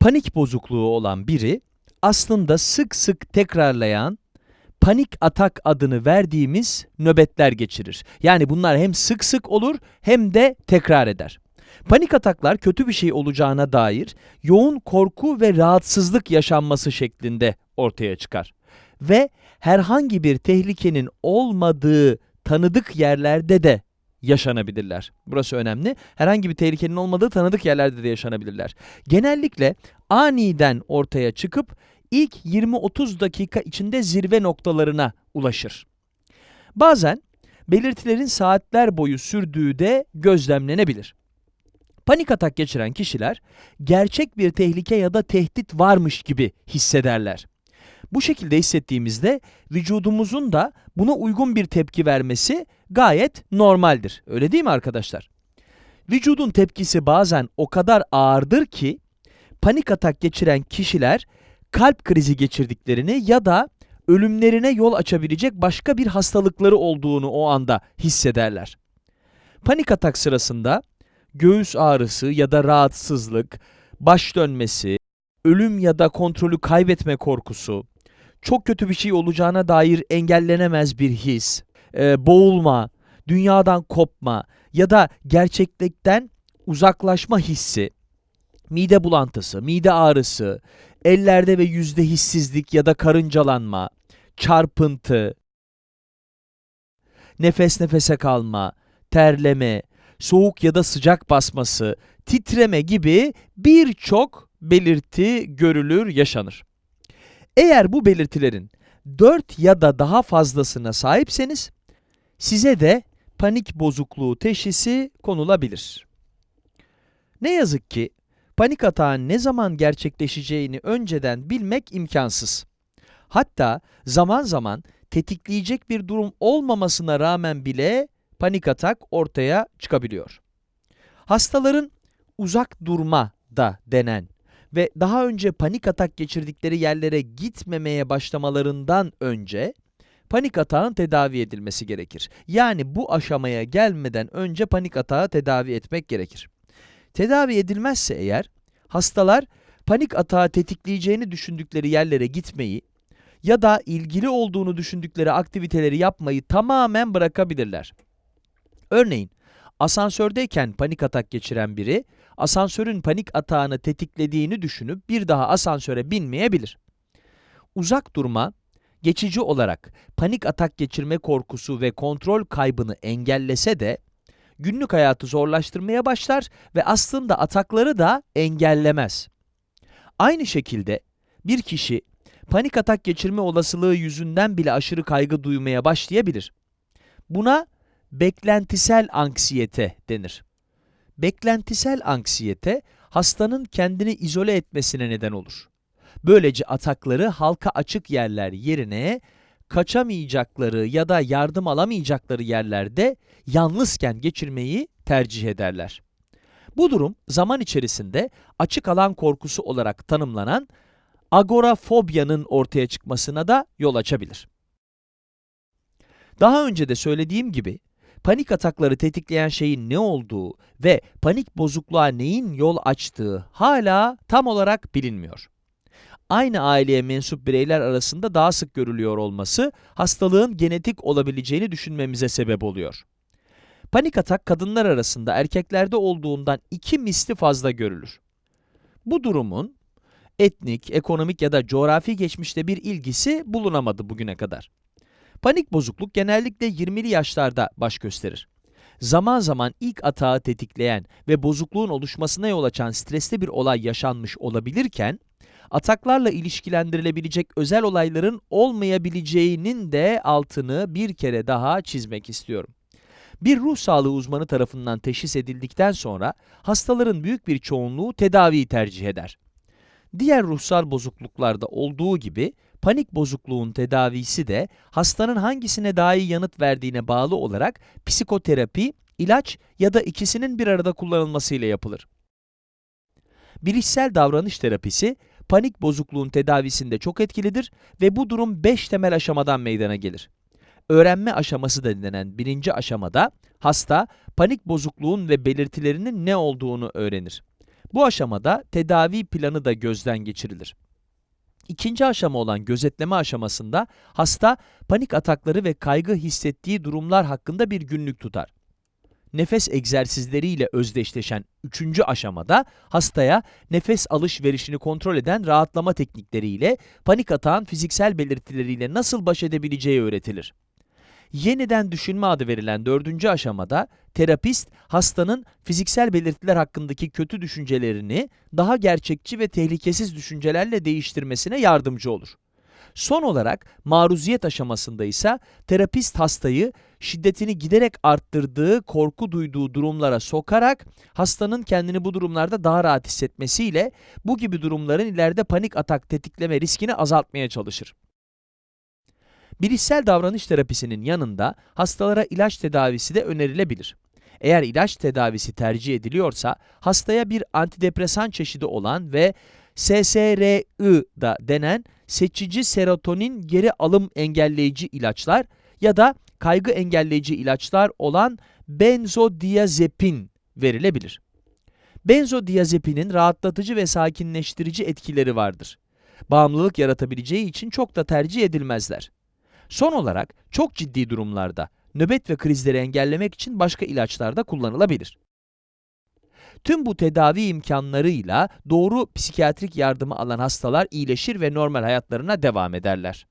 panik bozukluğu olan biri aslında sık sık tekrarlayan panik atak adını verdiğimiz nöbetler geçirir. Yani bunlar hem sık sık olur hem de tekrar eder. Panik ataklar kötü bir şey olacağına dair yoğun korku ve rahatsızlık yaşanması şeklinde ortaya çıkar. Ve herhangi bir tehlikenin olmadığı tanıdık yerlerde de yaşanabilirler. Burası önemli. Herhangi bir tehlikenin olmadığı tanıdık yerlerde de yaşanabilirler. Genellikle aniden ortaya çıkıp ilk 20-30 dakika içinde zirve noktalarına ulaşır. Bazen belirtilerin saatler boyu sürdüğü de gözlemlenebilir. Panik atak geçiren kişiler gerçek bir tehlike ya da tehdit varmış gibi hissederler. Bu şekilde hissettiğimizde vücudumuzun da buna uygun bir tepki vermesi gayet normaldir. Öyle değil mi arkadaşlar? Vücudun tepkisi bazen o kadar ağırdır ki panik atak geçiren kişiler kalp krizi geçirdiklerini ya da ölümlerine yol açabilecek başka bir hastalıkları olduğunu o anda hissederler. Panik atak sırasında göğüs ağrısı ya da rahatsızlık, baş dönmesi, ölüm ya da kontrolü kaybetme korkusu, çok kötü bir şey olacağına dair engellenemez bir his, e, boğulma, dünyadan kopma ya da gerçeklikten uzaklaşma hissi, mide bulantısı, mide ağrısı, ellerde ve yüzde hissizlik ya da karıncalanma, çarpıntı, nefes nefese kalma, terleme, soğuk ya da sıcak basması, titreme gibi birçok belirti görülür, yaşanır. Eğer bu belirtilerin 4 ya da daha fazlasına sahipseniz, size de panik bozukluğu teşhisi konulabilir. Ne yazık ki panik atağın ne zaman gerçekleşeceğini önceden bilmek imkansız. Hatta zaman zaman tetikleyecek bir durum olmamasına rağmen bile panik atak ortaya çıkabiliyor. Hastaların uzak durma da denen ve daha önce panik atak geçirdikleri yerlere gitmemeye başlamalarından önce panik atağın tedavi edilmesi gerekir. Yani bu aşamaya gelmeden önce panik atağı tedavi etmek gerekir. Tedavi edilmezse eğer, hastalar panik atağı tetikleyeceğini düşündükleri yerlere gitmeyi ya da ilgili olduğunu düşündükleri aktiviteleri yapmayı tamamen bırakabilirler. Örneğin, asansördeyken panik atak geçiren biri, asansörün panik atağını tetiklediğini düşünüp bir daha asansöre binmeyebilir. Uzak durma, geçici olarak panik atak geçirme korkusu ve kontrol kaybını engellese de, günlük hayatı zorlaştırmaya başlar ve aslında atakları da engellemez. Aynı şekilde bir kişi panik atak geçirme olasılığı yüzünden bile aşırı kaygı duymaya başlayabilir. Buna beklentisel anksiyete denir. Beklentisel anksiyete, hastanın kendini izole etmesine neden olur. Böylece atakları halka açık yerler yerine kaçamayacakları ya da yardım alamayacakları yerlerde yalnızken geçirmeyi tercih ederler. Bu durum zaman içerisinde açık alan korkusu olarak tanımlanan agorafobyanın ortaya çıkmasına da yol açabilir. Daha önce de söylediğim gibi panik atakları tetikleyen şeyin ne olduğu ve panik bozukluğa neyin yol açtığı hala tam olarak bilinmiyor. Aynı aileye mensup bireyler arasında daha sık görülüyor olması, hastalığın genetik olabileceğini düşünmemize sebep oluyor. Panik atak kadınlar arasında erkeklerde olduğundan iki misli fazla görülür. Bu durumun etnik, ekonomik ya da coğrafi geçmişte bir ilgisi bulunamadı bugüne kadar. Panik bozukluk genellikle 20'li yaşlarda baş gösterir. Zaman zaman ilk atağı tetikleyen ve bozukluğun oluşmasına yol açan stresli bir olay yaşanmış olabilirken, ataklarla ilişkilendirilebilecek özel olayların olmayabileceğinin de altını bir kere daha çizmek istiyorum. Bir ruh sağlığı uzmanı tarafından teşhis edildikten sonra hastaların büyük bir çoğunluğu tedaviyi tercih eder. Diğer ruhsal bozukluklarda olduğu gibi panik bozukluğun tedavisi de hastanın hangisine daha iyi yanıt verdiğine bağlı olarak psikoterapi, ilaç ya da ikisinin bir arada kullanılmasıyla yapılır. Bilişsel davranış terapisi panik bozukluğun tedavisinde çok etkilidir ve bu durum 5 temel aşamadan meydana gelir. Öğrenme aşaması da denen birinci aşamada hasta panik bozukluğun ve belirtilerinin ne olduğunu öğrenir. Bu aşamada tedavi planı da gözden geçirilir. İkinci aşama olan gözetleme aşamasında hasta panik atakları ve kaygı hissettiği durumlar hakkında bir günlük tutar. Nefes egzersizleriyle özdeşleşen üçüncü aşamada hastaya nefes alışverişini kontrol eden rahatlama teknikleriyle panik atağın fiziksel belirtileriyle nasıl baş edebileceği öğretilir. Yeniden düşünme adı verilen dördüncü aşamada terapist hastanın fiziksel belirtiler hakkındaki kötü düşüncelerini daha gerçekçi ve tehlikesiz düşüncelerle değiştirmesine yardımcı olur. Son olarak maruziyet aşamasında ise terapist hastayı şiddetini giderek arttırdığı, korku duyduğu durumlara sokarak hastanın kendini bu durumlarda daha rahat hissetmesiyle bu gibi durumların ileride panik atak tetikleme riskini azaltmaya çalışır. Bilişsel davranış terapisinin yanında hastalara ilaç tedavisi de önerilebilir. Eğer ilaç tedavisi tercih ediliyorsa, hastaya bir antidepresan çeşidi olan ve SSRI da denen seçici serotonin geri alım engelleyici ilaçlar ya da kaygı engelleyici ilaçlar olan benzodiazepin verilebilir. Benzodiazepinin rahatlatıcı ve sakinleştirici etkileri vardır. Bağımlılık yaratabileceği için çok da tercih edilmezler. Son olarak çok ciddi durumlarda nöbet ve krizleri engellemek için başka ilaçlar da kullanılabilir. Tüm bu tedavi imkanlarıyla doğru psikiyatrik yardımı alan hastalar iyileşir ve normal hayatlarına devam ederler.